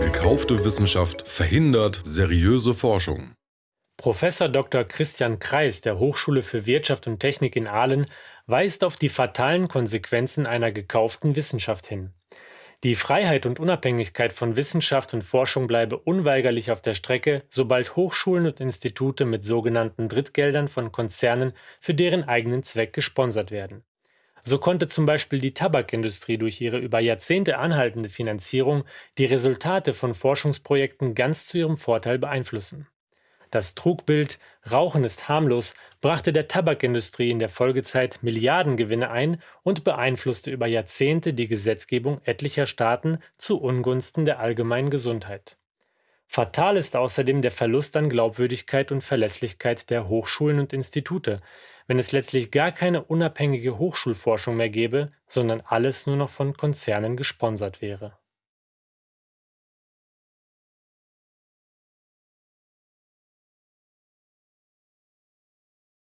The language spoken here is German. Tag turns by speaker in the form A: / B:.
A: Gekaufte Wissenschaft verhindert seriöse Forschung.
B: Professor Dr. Christian Kreis der Hochschule für Wirtschaft und Technik in Aalen weist auf die fatalen Konsequenzen einer gekauften Wissenschaft hin. Die Freiheit und Unabhängigkeit von Wissenschaft und Forschung bleibe unweigerlich auf der Strecke, sobald Hochschulen und Institute mit sogenannten Drittgeldern von Konzernen für deren eigenen Zweck gesponsert werden. So konnte zum Beispiel die Tabakindustrie durch ihre über Jahrzehnte anhaltende Finanzierung die Resultate von Forschungsprojekten ganz zu ihrem Vorteil beeinflussen. Das Trugbild Rauchen ist harmlos brachte der Tabakindustrie in der Folgezeit Milliardengewinne ein und beeinflusste über Jahrzehnte die Gesetzgebung etlicher Staaten zu Ungunsten der allgemeinen Gesundheit. Fatal ist außerdem der Verlust an Glaubwürdigkeit und Verlässlichkeit der Hochschulen und Institute, wenn es letztlich gar keine unabhängige Hochschulforschung mehr gäbe, sondern alles nur noch von Konzernen gesponsert wäre